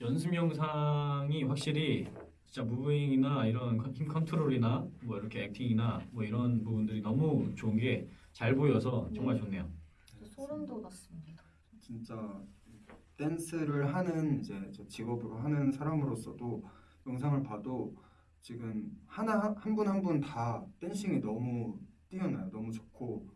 연습 영상이 확실히 진짜 moving이나 이런 컨- 힘 컨트롤이나 뭐 이렇게 acting이나 뭐 이런 부분들이 너무 좋은 게 잘 보여서 정말 좋네요. 소름 돋았습니다. 진짜 댄스를 하는 이제 저 직업으로 하는 사람으로서도 영상을 봐도 지금 하나 한 분 한 분 다 dancing이 너무 뛰어나요. 너무 좋고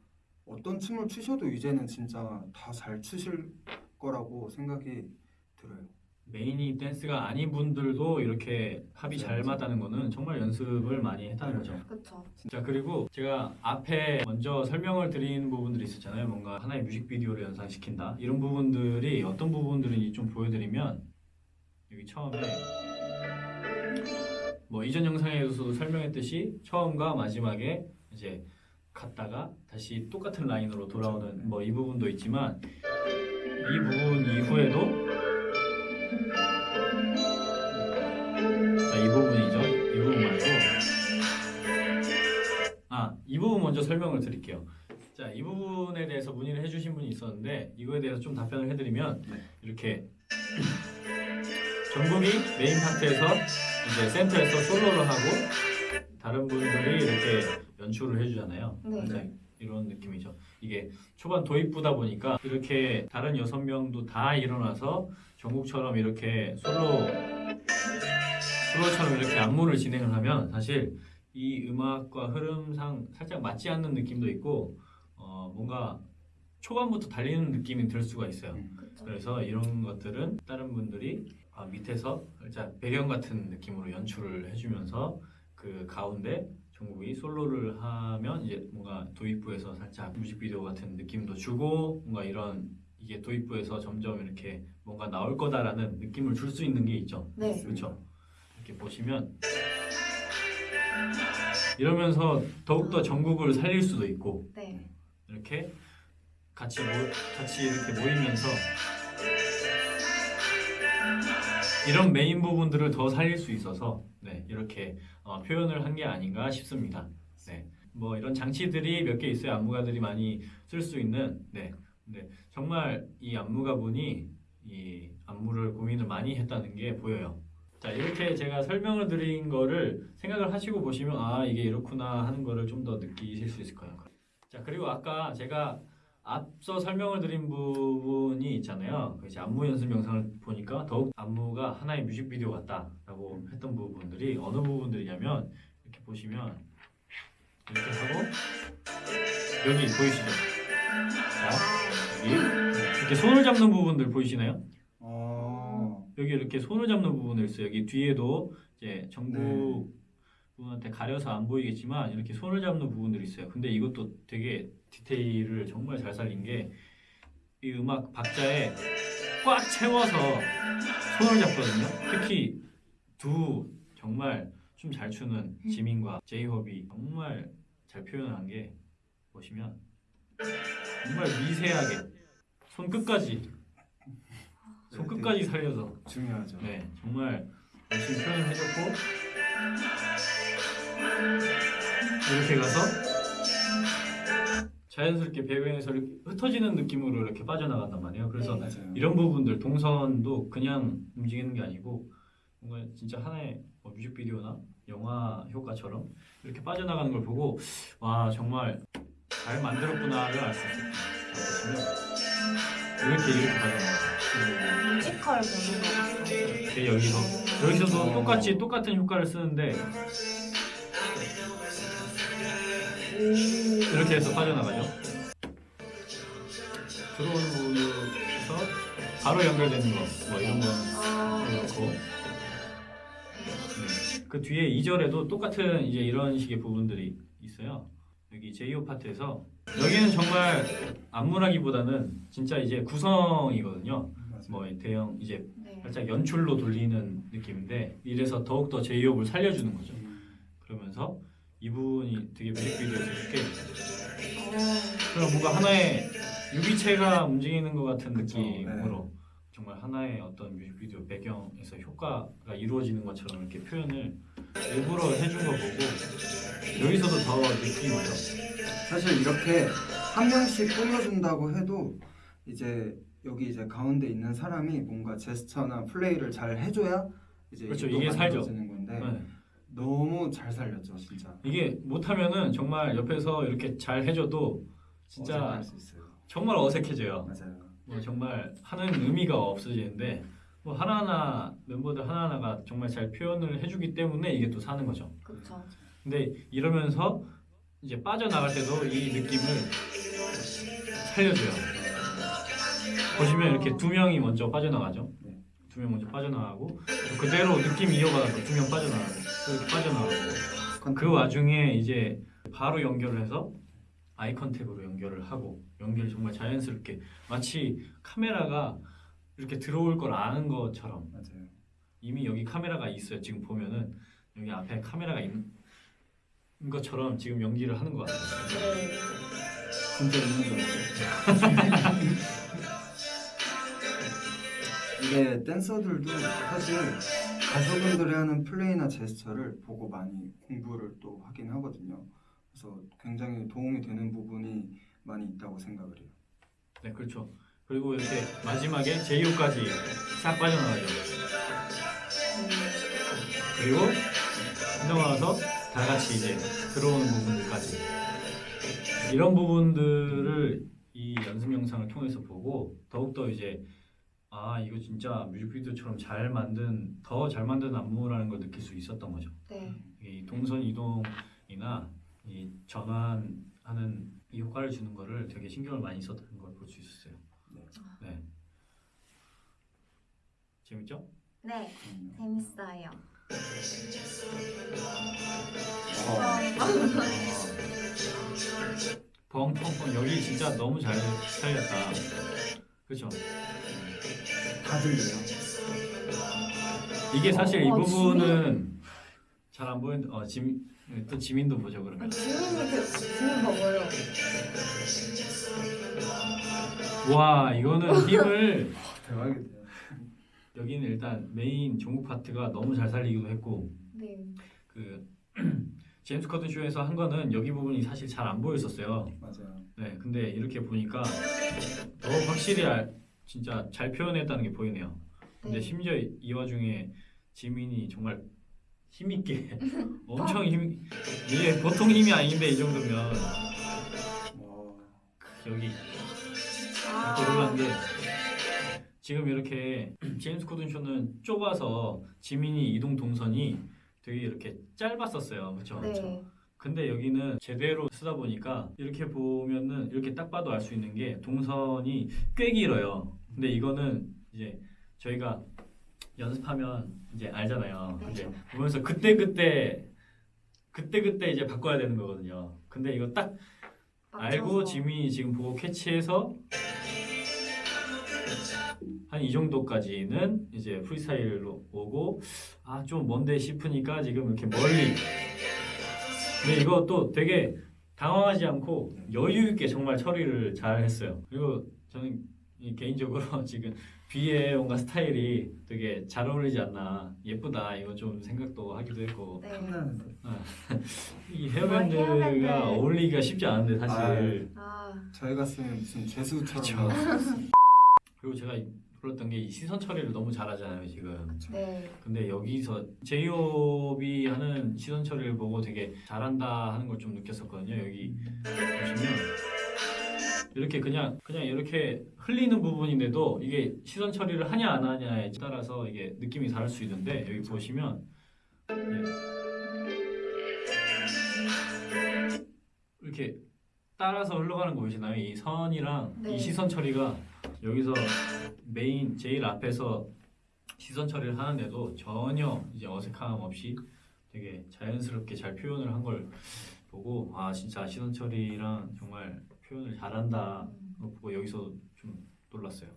어떤 춤을 추셔도 이제는 진짜 다 잘 추실 거라고 생각이 들어요. 메인이 댄스가 아닌 분들도 이렇게 합이 잘. 맞다는 거는 정말 연습을 많이 했다는 거죠. 그쵸? 자 그리고 제가 앞에 먼저 설명을 드린 부분들이 있었잖아요. 뭔가 하나의 뮤직비디오를 연상시킨다 이런 부분들이 어떤 부분들인지 좀 보여드리면 여기 처음에 뭐 이전 영상에서도 설명했듯이 처음과 마지막에 이제 갔다가 다시 똑같은 라인으로 돌아오는 뭐 이 부분도 있지만 이 부분 이후에도 자 이 부분이죠. 이 부분 말고 아, 이 부분 먼저 설명을 드릴게요. 자, 이 부분에 대해서 문의를 해주신 분이 있었는데 이거에 대해서 좀 답변을 해드리면 네. 이렇게 전국이 메인 파트에서 이제 센터에서 솔로를 하고 다른 분들이 이렇게 연출을 해주잖아요. 네. 자, 이런 느낌이죠. 이게 초반 도입부다 보니까 이렇게 다른 여섯 명도 다 일어나서 전국처럼 이렇게 솔로 솔로처럼 이렇게 안무를 진행을 하면 사실 이 음악과 흐름상 살짝 맞지 않는 느낌도 있고 어, 뭔가 초반부터 달리는 느낌이 들 수가 있어요. 그쵸? 그래서 이런 것들은 다른 분들이 아, 밑에서 살짝 배경 같은 느낌으로 연출을 해주면서 그 가운데 정국이 솔로를 하면 이제 뭔가 도입부에서 살짝 뮤직비디오 같은 느낌도 주고 뭔가 이런 이게 도입부에서 점점 이렇게 뭔가 나올 거다라는 느낌을 줄 수 있는 게 있죠. 네. 그렇죠. 이렇게 보시면 이러면서 더욱더 전국을 살릴 수도 있고 네. 이렇게 같이 모, 같이 이렇게 모이면서 이런 메인 부분들을 더 살릴 수 있어서 네, 이렇게 어, 표현을 한 게 아닌가 싶습니다. 네, 뭐 이런 장치들이 몇 개 있어요. 안무가들이 많이 쓸 수 있는. 네, 근데 정말 이 안무가분이 이 안무를 고민을 많이 했다는 게 보여요. 자 이렇게 제가 설명을 드린 거를 생각을 하시고 보시면 아 이게 이렇구나 하는 거를 좀 더 느끼실 수 있을 거예요. 자 그리고 아까 제가 앞서 설명을 드린 부분이 있잖아요. 그 이제 안무 연습 영상을 보니까 더욱 안무가 하나의 뮤직비디오 같다라고 했던 부분들이 어느 부분들이냐면 이렇게 보시면 이렇게 하고 여기 보이시죠? 자 여기 이렇게 손을 잡는 부분들 보이시나요? 어, 여기 이렇게 손을 잡는 부분을 있어요. 여기 뒤에도 이제 정국 네. 분한테 가려서 안 보이겠지만 이렇게 손을 잡는 부분들이 있어요. 근데 이것도 되게 디테일을 정말 잘 살린 게 이 음악 박자에 꽉 채워서 손을 잡거든요. 특히 두 정말 춤 잘 추는 지민과 제이홉이 정말 잘 표현한 게 보시면 정말 미세하게 손 끝까지 손 끝까지 살려서 중요하죠. 네, 정말 열심히 표현을 해줬고 이렇게 가서 자연스럽게 배경에서 이렇게 흩어지는 느낌으로 이렇게 빠져나간단 말이에요. 그래서 네. 이런 부분들 동선도 그냥 움직이는 게 아니고 뭔가 진짜 하나의 뭐 뮤직비디오나 영화 효과처럼 이렇게 빠져나가는 걸 보고 와 정말 잘 만들었구나를 알 수 있어요. 이렇게 이렇게 빠져나가요. 뮤지컬 보는 거. 이렇게 여기서 여기서도 똑같이 똑같은 효과를 쓰는데 이렇게 해서 빠져나가죠. 들어오는 부분에서 바로 연결되는 거, 뭐 이런 거 아, 그렇고 네. 그 뒤에 2절에도 똑같은 이제 이런 식의 부분들이 있어요. 여기 제이오 파트에서 여기는 정말 안무라기보다는 진짜 이제 구성이거든요. 뭐 대형 이제 네. 살짝 연출로 돌리는 느낌인데 이래서 더욱더 제이홉을 살려주는 거죠. 음, 그러면서 이 부분이 되게 뮤직비디오에서 쉽게 어, 그럼 뭔가 하나의 유기체가 움직이는 것 같은 그쵸, 느낌으로 정말 하나의 어떤 뮤직비디오 배경에서 효과가 이루어지는 것처럼 이렇게 표현을 일부러 해준 거 보고 여기서도 더 느낌이 오죠. 사실 이렇게 한 명씩 꾸며준다고 해도 이제 여기 이제 가운데 있는 사람이 뭔가 제스처나 플레이를 잘 해줘야 이제 그렇죠. 또 이게 살죠. 건데 네. 너무 잘 살렸죠 진짜. 이게 못하면은 정말 옆에서 이렇게 잘 해줘도 진짜 어색할 수 있어요. 정말 어색해져요. 맞아요. 뭐 정말 하는 의미가 없어지는데 뭐 하나하나 멤버들 하나하나가 정말 잘 표현을 해주기 때문에 이게 또 사는 거죠. 그쵸. 근데 이러면서 이제 빠져나갈 때도 이 느낌을 살려줘요. 보시면 이렇게 두 명이 먼저 빠져나가죠. 네. 두명 먼저 빠져나가고 그대로 느낌 이어가서 두 명 빠져나가고 빠져나가고 그 와중에 이제 바로 연결을 해서 eye contact으로 연결을 하고 연결을 정말 자연스럽게 마치 카메라가 이렇게 들어올 걸 아는 것처럼 맞아요. 이미 여기 카메라가 있어요. 지금 보면은 여기 앞에 카메라가 있는 것처럼 지금 연기를 하는 것 같아요. 네. 진짜 있는 줄 알았어요. 이게 댄서들도 사실 가수분들이 하는 플레이나 제스처를 보고 많이 공부를 또 하긴 하거든요. 그래서 굉장히 도움이 되는 부분이 많이 있다고 생각을 해요. 네, 그렇죠. 그리고 이렇게 마지막에 제이호까지 싹 빠져나가죠. 그리고 나와서 다 같이 이제 들어오는 부분들까지 이런 부분들을 이 연습 영상을 통해서 보고 더욱더 이제 아 이거 진짜 뮤직비디오처럼 잘 만든 더 잘 만든 안무라는 걸 느낄 수 있었던 거죠. 네. 이 동선 이동이나 이 전환하는 이 효과를 주는 거를 되게 신경을 많이 썼다는 걸 볼 수 있었어요. 네. 네. 재밌죠? 네. 음. 재밌어요. 벙벙벙 여기 진짜 너무 잘 살렸다. 그렇죠? 다 들려요. 이게 사실 이 어, 부분은 잘 안 보이는 어 지민 또 지민도 보죠 아, 그러면. 지민이 그 지민 봐봐요. 와 이거는 힘을 대박이다. 여기는 일단 메인 종국 파트가 너무 잘 살리기도 했고 네. 그 제임스 커튼 쇼에서 한 거는 여기 부분이 사실 잘 안 보였었어요. 맞아요. 네, 근데 이렇게 보니까 더 확실히 알, 진짜 잘 표현했다는 게 보이네요. 근데 네. 심지어 이, 이 와중에 지민이 정말 힘 있게 엄청 힘 이게 보통 힘이 아닌데 이 정도면 와. 여기 아. 놀란 게 지금 이렇게 제임스 코든 쇼는 좁아서 지민이 이동 동선이 되게 이렇게 짧았었어요. 그렇죠? 네. 근데 여기는 제대로 쓰다 보니까 이렇게 보면은 이렇게 딱 봐도 알 수 있는 게 동선이 꽤 길어요. 근데 이거는 이제 저희가 연습하면 이제 알잖아요. 네. 이제 보면서 그때 그때 그때 그때 이제 바꿔야 되는 거거든요. 근데 이거 딱 알고. 지민이 지금 보고 캐치해서 한 이 정도까지는 이제 프리스타일로 오고 아 좀 먼데 싶으니까 지금 이렇게 멀리 근데 이거 또 되게 당황하지 않고 여유 있게 정말 처리를 잘 했어요. 그리고 저는 이 개인적으로 지금 비의 뭔가 스타일이 되게 잘 어울리지 않나 예쁘다 이거 좀 생각도 하기도 했고 네. 탐나는데. 이 헤어밴드. 헤어밴드가 어울리기가 쉽지 않은데 사실 아. 저희가 쓰면 무슨 죄수처럼 그쵸. 나왔어요. 그리고 제가 불렀던 게이 시선 처리를 너무 잘하잖아요 지금 네. 근데 여기서 제이홉이 하는 시선 처리를 보고 되게 잘한다 하는 걸 좀 느꼈었거든요 여기 보시면 이렇게 그냥 그냥 이렇게 흘리는 부분인데도 이게 시선 처리를 하냐 안 하냐에 따라서 이게 느낌이 다를 수 있는데 여기 보시면 예. 이렇게 따라서 흘러가는 거 보이시나요? 이 선이랑 네. 이 시선 처리가 여기서 메인 제일 앞에서 시선 처리를 하는데도 전혀 이제 어색함 없이 되게 자연스럽게 잘 표현을 한 걸 보고 아 진짜 시선 처리랑 정말 표현을 잘한다 거 보고 여기서 좀 놀랐어요.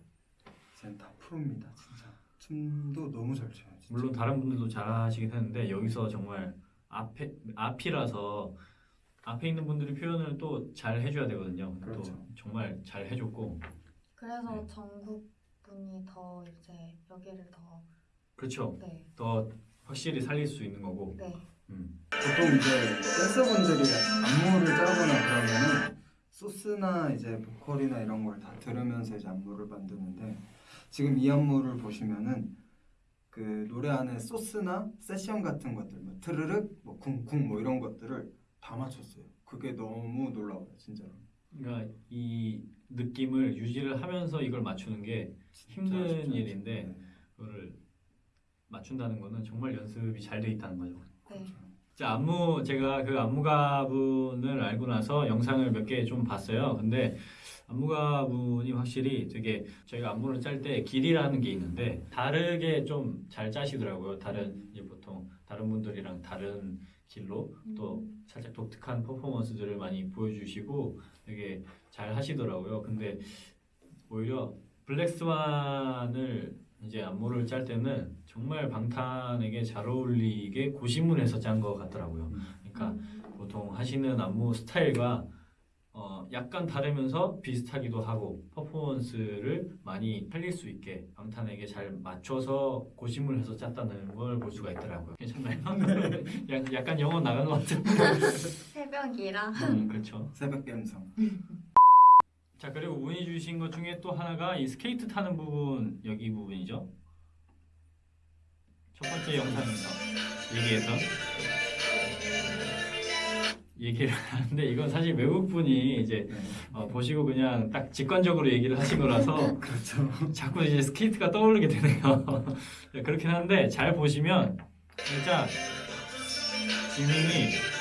쟤는 다 프로입니다 진짜. 춤도 너무 잘 춰요. 진짜. 물론 다른 분들도 잘하시긴 했는데 여기서 정말 앞에 앞이라서 앞에 있는 분들이 표현을 또 잘 해줘야 되거든요. 그렇죠. 또 정말 잘 해줬고 그래서 네. 전국 분이 더 이제 여기를 더 그렇죠. 네. 더 확실히 살릴 수 있는 거고. 네. 음. 보통 이제 댄서분들이 안무를 짜거나 그러면은 소스나 이제 보컬이나 이런 걸 다 들으면서 이제 안무를 만드는데 지금 이 안무를 보시면은 그 노래 안에 소스나 세션 같은 것들 뭐 트르륵 뭐 쿵쿵 뭐 이런 것들을 다 맞췄어요. 그게 너무 놀라워요, 진짜로. 그러니까 이 느낌을 유지를 하면서 이걸 맞추는 게 힘든. 일인데 네. 그거를 맞춘다는 거는 정말 연습이 잘 돼 있다는 거죠. 네. 자, 안무 제가 그 안무가분을 알고 나서 영상을 몇 개 좀 봤어요. 근데 안무가분이 확실히 되게 저희가 안무를 짤 때 길이라는 게 있는데 다르게 좀 잘 짜시더라고요. 다른 이제 보통 다른 분들이랑 다른 길로 또 살짝 독특한 퍼포먼스들을 많이 보여주시고 되게 잘 하시더라고요. 근데 오히려 블랙스완을 이제 안무를 짤 때는 정말 방탄에게 잘 어울리게 고심을 해서 짠 것 같더라고요. 그러니까 보통 하시는 안무 스타일과 어 약간 다르면서 비슷하기도 하고 퍼포먼스를 많이 살릴 수 있게 방탄에게 잘 맞춰서 고심을 해서 짰다는 걸 볼 수가 있더라고요. 괜찮나요? 약- 약간 영어 나간 것 같은데. 새벽이라. 음, 그렇죠. 새벽 감성. 자 그리고 문의 주신 것 중에 또 하나가 이 스케이트 타는 부분 여기 부분이죠. 첫 번째 영상에서 얘기했던 얘기를 하는데 이건 사실 외국 분이 이제 네. 어, 보시고 그냥 딱 직관적으로 얘기를 하신 거라서 그렇죠. 자꾸 이제 스케이트가 떠오르게 되네요. 네, 그렇긴 한데 잘 보시면 진짜 지민이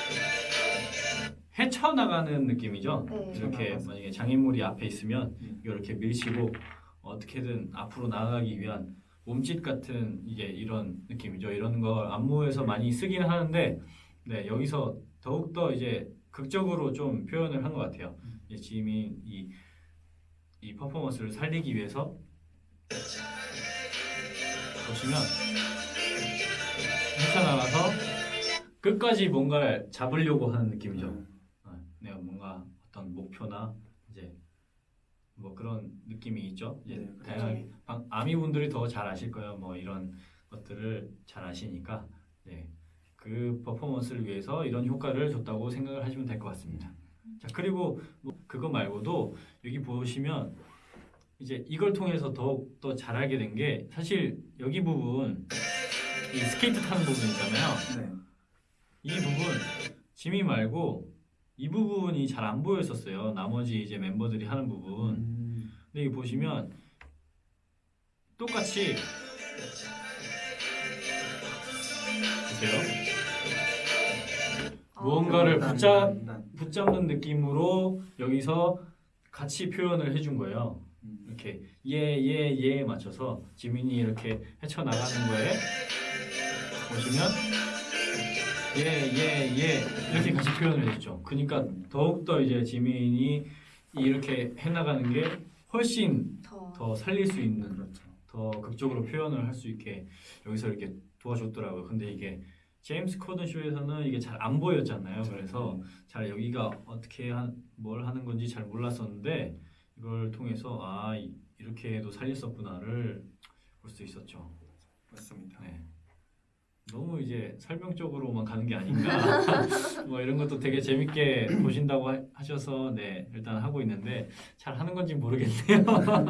헤쳐나가는 느낌이죠. 네. 이렇게. 만약에 장애물이 앞에 있으면 음. 이렇게 밀치고 어떻게든 앞으로 나아가기 위한 몸짓 같은 이제 이런 느낌이죠. 이런 걸 안무에서 많이 쓰긴 하는데 네, 여기서 더욱 더 이제 극적으로 좀 표현을 한 것 같아요. 이제 지민 이, 이 퍼포먼스를 살리기 위해서 보시면 헤쳐나가서 끝까지 뭔가를 잡으려고 하는 느낌이죠. 어, 내가 뭔가 어떤 목표나 이제 뭐 그런 느낌이 있죠. 이제 네, 그렇죠. 다양하게 방- 아미 분들이 더 잘 아실 거예요. 뭐 이런 것들을 잘 아시니까 네. 그 퍼포먼스를 위해서 이런 효과를 줬다고 생각을 하시면 될 것 같습니다. 자 그리고 뭐 그거 말고도 여기 보시면 이제 이걸 통해서 더욱 더잘 알게 된 게 사실 여기 부분 이 스케이트 타는 부분 있잖아요. 네. 이 부분 지미 말고 이 부분이 잘 안 보였었어요. 나머지 이제 멤버들이 하는 부분. 음. 근데 여기 보시면 똑같이 보세요. 무언가를 난, 붙잡 난. 붙잡는 느낌으로 여기서 같이 표현을 해준 거예요. 음. 이렇게 예예 예에 맞춰서 지민이 이렇게 헤쳐나가는 거에 보시면 예 예 예 이렇게 같이 표현을 해주죠. 그러니까 더욱더 이제 지민이 이렇게 해나가는 게 훨씬 더. 더 살릴 수 있는 그렇죠. 더 극적으로 표현을 할 수 있게 여기서 이렇게 도와줬더라고요. 근데 이게 제임스 코든 쇼에서는 이게 잘 안 보였잖아요. 그래서 잘 여기가 어떻게 한, 뭘 하는 건지 잘 몰랐었는데 이걸 통해서 아 이- 이렇게 해도 살렸었구나를 볼 수 있었죠. 맞습니다. 네. 너무 이제 설명적으로만 가는 게 아닌가 뭐 이런 것도 되게 재밌게 보신다고 하- 하셔서 네 일단 하고 있는데 잘 하는 건지 모르겠네요.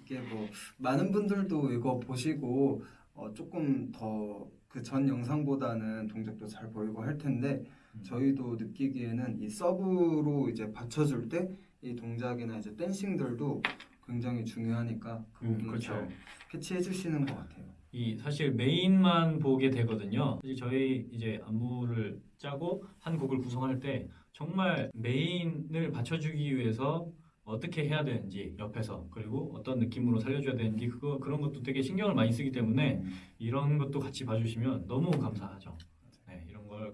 이게 뭐 많은 분들도 이거 보시고 어, 조금 더 그 전 영상보다는 동작도 잘 보이고 할 텐데 음. 저희도 느끼기에는 이 서브로 이제 받쳐줄 때 이 동작이나 이제 댄싱들도 굉장히 중요하니까 그 음, 부분을 그렇죠. 잘 캐치해 주시는 것 같아요. 이 사실 메인만 보게 되거든요. 사실 저희 이제 안무를 짜고 한 곡을 구성할 때 정말 메인을 받쳐주기 위해서 어떻게 해야 되는지 옆에서 그리고 어떤 느낌으로 살려줘야 되는지 그거 그런 것도 되게 신경을 많이 쓰기 때문에 음. 이런 것도 같이 봐주시면 너무 감사하죠. 네, 이런 걸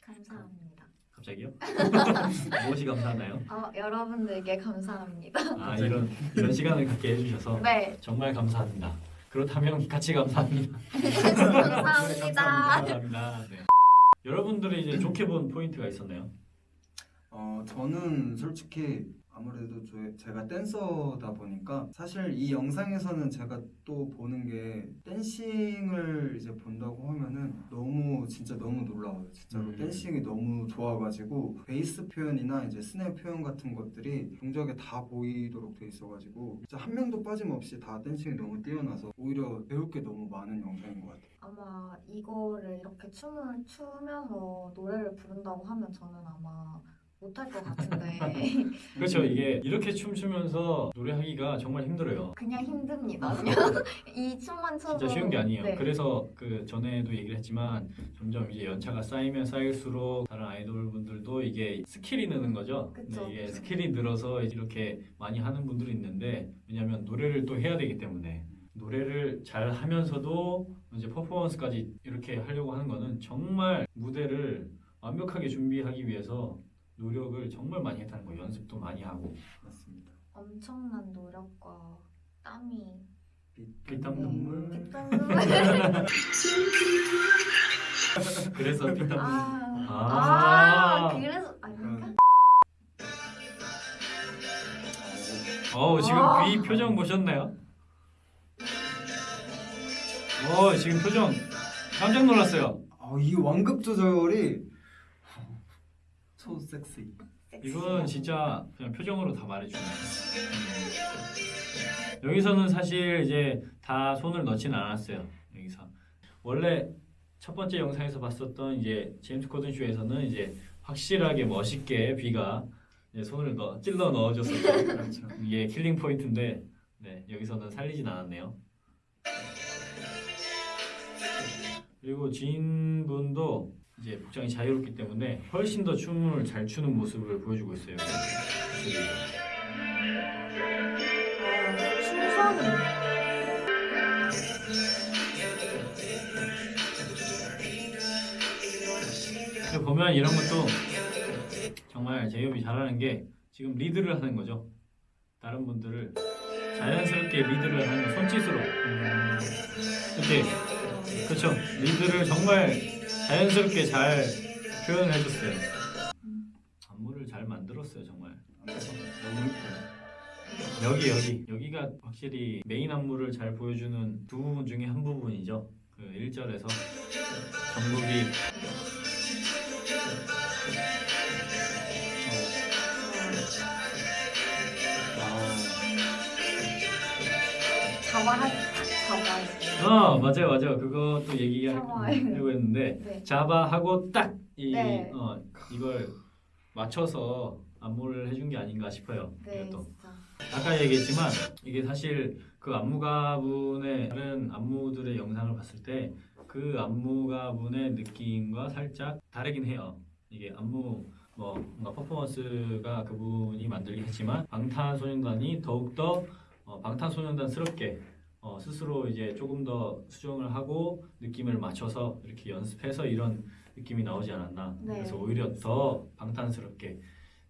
감사합니다. 갑자기요? 무엇이 감사하나요? 어, 여러분들께 감사합니다. 아 이런 이런 시간을 갖게 해주셔서 네. 정말 감사합니다. 그렇다면 같이 감사합니다. 감사합니다. 감사합니다. 네. 여러분들이 이제 좋게 본 포인트가 있었나요? 어, 저는 솔직히 아무래도 저- 제가 댄서다 보니까 사실 이 영상에서는 제가 또 보는 게 dancing을 이제 본다고 하면은 너무 진짜 너무 놀라워요. 진짜로 음. dancing이 너무 좋아가지고 베이스 표현이나 이제 스냅 표현 같은 것들이 동작에 다 보이도록 돼 있어가지고 진짜 한 명도 빠짐없이 다 dancing이 너무 뛰어나서 오히려 배울 게 너무 많은 영상인 것 같아요. 아마 이거를 이렇게 춤을 추면서 노래를 부른다고 하면 저는 아마 못할 것 같은데 그렇죠. 이게 이렇게 춤추면서 노래하기가 정말 힘들어요. 그냥 힘듭니다. 그냥 이 춤만 춰도 진짜 쉬운 게 아니에요. 네. 그래서 그 전에도 얘기를 했지만 점점 이제 연차가 쌓이면 쌓일수록 다른 아이돌 분들도 이게 스킬이 느는 거죠. 그쵸. 근데 이게 스킬이 늘어서 이렇게 많이 하는 분들이 있는데 왜냐하면 노래를 또 해야 되기 때문에 노래를 잘 하면서도 이제 퍼포먼스까지 이렇게 하려고 하는 거는 정말 무대를 완벽하게 준비하기 위해서 노력을 정말 많이 했다는 거예요. 연습도 많이 하고 맞습니다. 엄청난 노력과 땀이 피땀 네, 눈물. 피땀 눈물 그래서 피땀 아, 아. 아 그래서 아닌가? 어 지금 아. 귀 표정 보셨나요? 어 지금 표정 깜짝 놀랐어요. 아, 이 완급 조절이 초 섹시. 이건 진짜 그냥 표정으로 다 말해주네. 음. 여기서는 사실 이제 다 손을 넣지는 않았어요. 여기서 원래 첫 번째 영상에서 봤었던 이제 제임스 코든 쇼에서는 이제 확실하게 멋있게 비가 손을 넣, 찔러 넣어줬었죠. 그렇죠. 이게 killing point인데 네, 여기서는 살리진 않았네요. 그리고 진 분도 이제 복장이 자유롭기 때문에 훨씬 더 춤을 잘 추는 모습을 보여주고 있어요. 보면 이런 것도 정말 제이홉이 잘하는 게 지금 리드를 하는 거죠. 다른 분들을 자연스럽게 리드를 하는 거, 손짓으로 음, 이렇게 그렇죠. 리드를 정말 자연스럽게 잘 표현을 해줬어요. 안무를 잘 만들었어요, 정말. 여기 여기 여기가 확실히 메인 안무를 잘 보여주는 두 부분 중에 한 부분이죠. 그 1절에서 정국이 잡아할 잡아 어 맞아요 맞아요 그것도. 얘기하려고 했는데 네. 자바 하고 딱이 네. 어, 이걸 맞춰서 안무를 해준 게 아닌가 싶어요. 네 이것도 진짜 아까 얘기했지만 이게 사실 그 안무가분의 다른 안무들의 영상을 봤을 때 그 안무가분의 느낌과 살짝 다르긴 해요. 이게 안무 뭐 뭔가 퍼포먼스가 그분이 만들긴 했지만 방탄소년단이 더욱더 어, 방탄소년단스럽게 어, 스스로 이제 조금 더 수정을 하고 느낌을 맞춰서 이렇게 연습해서 이런 느낌이 나오지 않았나. 네. 그래서 오히려 더 방탄스럽게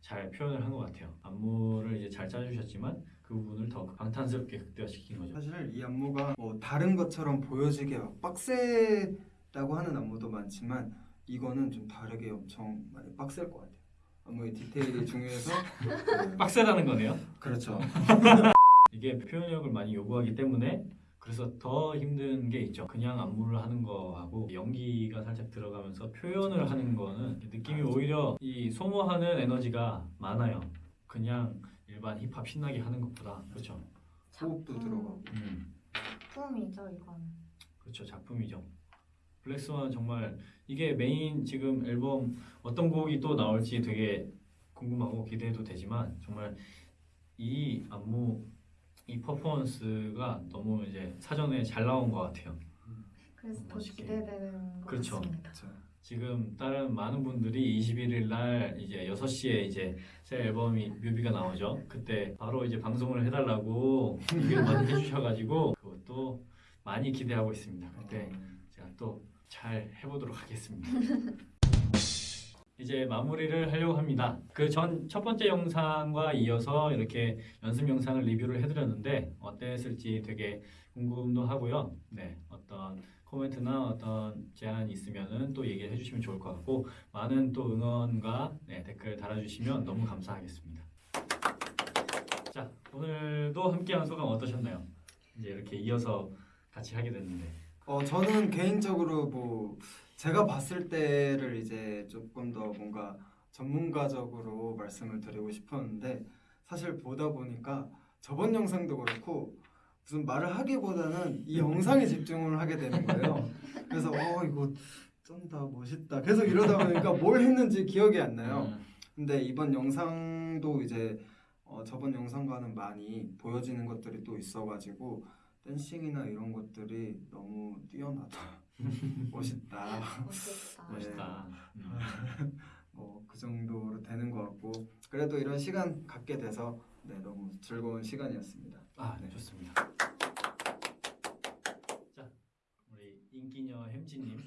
잘 표현을 한 것 같아요. 안무를 이제 잘 짜주셨지만 그 부분을 더 방탄스럽게 극대화시킨 거죠. 사실 이 안무가 뭐 다른 것처럼 보여지게 막 빡세다고 하는 안무도 많지만 이거는 좀 다르게 엄청 많이 빡셀 것 같아요. 안무의 디테일이 중요해서 빡세다는 거네요. 그렇죠. 이게 표현력을 많이 요구하기 때문에 그래서 더 힘든 게 있죠. 그냥 안무를 하는 거하고 연기가 살짝 들어가면서 표현을 하는 거는 느낌이 오히려 이 소모하는 에너지가 많아요. 그냥 일반 힙합 신나게 하는 것보다 그렇죠. 호흡도 음. 들어가고. 음, 작품이죠 이건 그렇죠. 작품이죠. 블랙스완 정말 이게 메인 지금 앨범 어떤 곡이 또 나올지 되게 궁금하고 기대해도 되지만 정말 이 안무 이 퍼포먼스가 너무 이제 사전에 잘 나온 것 같아요. 그래서 더. 기대되는 것 그렇죠. 같습니다. 그렇죠. 지금 다른 많은 분들이 21일 날 이제 6시에 이제 새 앨범이 뮤비가 나오죠. 그때 바로 이제 방송을 해달라고 얘기를 많이 해주셔가지고 그것도 많이 기대하고 있습니다. 그때 제가 또 잘 해보도록 하겠습니다. 이제 마무리를 하려고 합니다. 그 전 첫 번째 영상과 이어서 이렇게 연습 영상을 리뷰를 해드렸는데 어땠을지 되게 궁금도 하고요. 네, 어떤 코멘트나 어떤 제안이 있으면은 또 얘기를 해주시면 좋을 것 같고 많은 또 응원과 네, 댓글 달아주시면 너무 감사하겠습니다. 자 오늘도 함께한 소감 어떠셨나요? 이제 이렇게 이어서 같이 하게 됐는데 어 저는 개인적으로 뭐 제가 봤을 때를 이제 조금 더 뭔가 전문가적으로 말씀을 드리고 싶었는데 사실 보다 보니까 저번 영상도 그렇고 무슨 말을 하기보다는 이 영상에 집중을 하게 되는 거예요. 그래서 어 이거 쩐다 멋있다 계속 이러다 보니까 뭘 했는지 기억이 안 나요. 음, 근데 이번 영상도 이제 어, 저번 영상과는 많이 보여지는 것들이 또 있어가지고 댄싱이나 이런 것들이 너무 뛰어나다, 멋있다, 멋있다. 네. 멋있다. 음. 뭐그 정도로 되는 것 같고 그래도 이런 시간 갖게 돼서 네 너무 즐거운 시간이었습니다. 아, 네, 좋습니다. 자, 우리 인기녀 햄지님.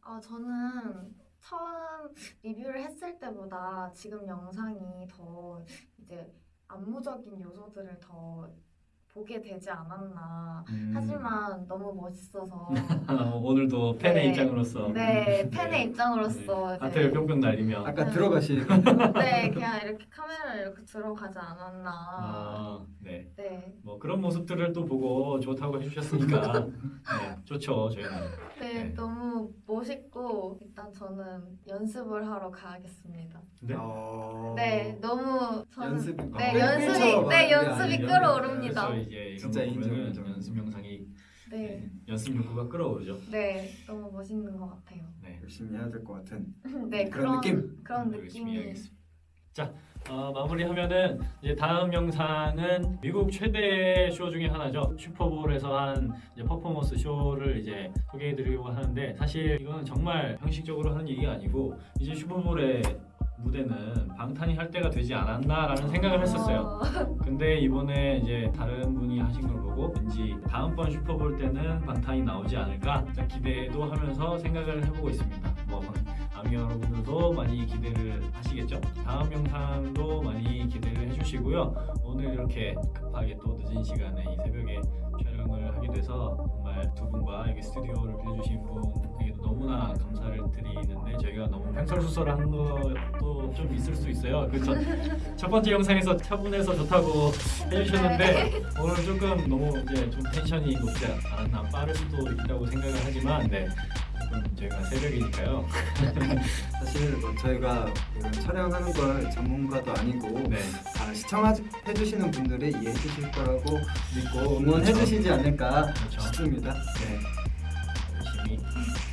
아, 저는 처음 리뷰를 했을 때보다 지금 영상이 더 이제 안무적인 요소들을 더 보게 되지 않았나. 음. 하지만 너무 멋있어서 오늘도 팬의 네. 입장으로서 네 팬의 네. 입장으로서 네, 하트를 이제 뿅뿅 날리며 아까 네. 들어가시 네 그냥 이렇게 카메라를 이렇게 들어가지 않았나. 아, 네. 네, 뭐 그런 모습들을 또 보고 좋다고 해주셨으니까 네, 좋죠 저희는. 네, 네. 너무 멋있고 일단 저는 연습을 하러 가야겠습니다. 네. 어... 네, 너무 저는 연습이 네 어, 연습이 팬처럼 네 하는 게 연습이. 끌어오릅니다. 이제 이런 진짜 거 보면은 인정. 연습 영상이 네, 네, 연습 욕구가 끌어오르죠. 네 너무 멋있는 것 같아요. 네. 열심히 해야 될 것 같은 네 그런 그런 느낌? 그런 열심히 느낌이. 자 어, 마무리하면은 이제 다음 영상은 미국 최대 쇼 중에 하나죠 슈퍼볼에서 한 이제 퍼포먼스 쇼를 이제 소개해드리려고 하는데 사실 이거는 정말 형식적으로 하는 얘기가 아니고 이제 슈퍼볼의 무대는 방탄이 할 때가 되지 않았나라는 생각을 했었어요. 근데 이번에 이제 다른 분이 하신 걸 보고 왠지 다음번 슈퍼볼 때는 방탄이 나오지 않을까 기대도 하면서 생각을 해보고 있습니다. 뭐 아미 여러분들도 많이 기대를 하시겠죠? 다음 영상도 많이 기대를 해주시고요. 오늘 이렇게 급하게 또 늦은 시간에 이 새벽에 촬영을 하게 돼서 정말 두 분과 여기 스튜디오를 빌려주신 분에게도 너무나 감사를 드리는데 저희가 너무 횡설수설한 것도 좀 있을 수 있어요. 그 첫 번째 영상에서 차분해서 좋다고 해주셨는데 오늘 조금 너무 이제 좀 텐션이 높지 않았나 빠를 수도 있다고 생각을 하지만 네 조금 저희가 새벽이니까요. 사실 뭐 저희가 이런 촬영하는 걸 전문가도 아니고 네. 다 시청해주시는 분들이 이해해 주실 거라고 믿고 응원해 주시지 않을까 그렇죠. 싶습니다. 네. 열심히 어,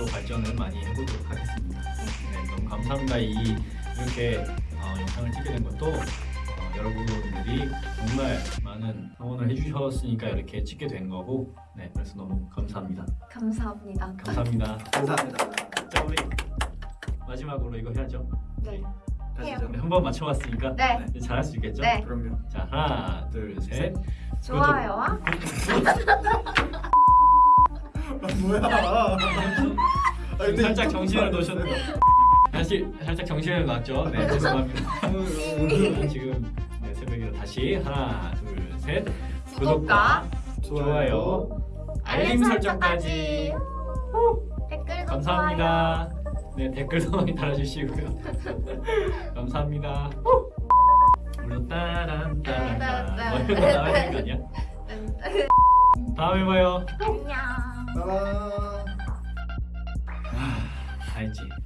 앞으로 발전을 많이 해보도록 하겠습니다. 네, 너무 감사합니다. 이 이렇게 어, 영상을 찍게 된 것도 어, 여러분들이 정말 많은 응원을 해주셨으니까 이렇게 찍게 된 거고, 네, 그래서 너무 감사합니다. 감사합니다. 감사합니다. 감사합니다. 자, 우리 마지막으로 이거 해야죠. 네. 가시죠. 한번 맞춰봤으니까 네. 잘할 수 있겠죠? 네. 그럼요. 자, 하나, 둘, 셋. 좋아요와 아, 뭐야? 지금 살짝 정신을 놓으셨네요. 다시 살짝 정신을 놨죠. 네, 죄송합니다. 지금 네, 새벽이라 다시 하나, 둘, 셋. 구독과 좋아요, 알림 설정까지. 댓글도 감사합니다. 네, 댓글도 많이 달아주시고요. 감사합니다. 물론 따란 따란 따란 뭐 이런 거 나와야 되는 거 아니야? 다음에 봐요. 안녕. 빠밤. 다 했지.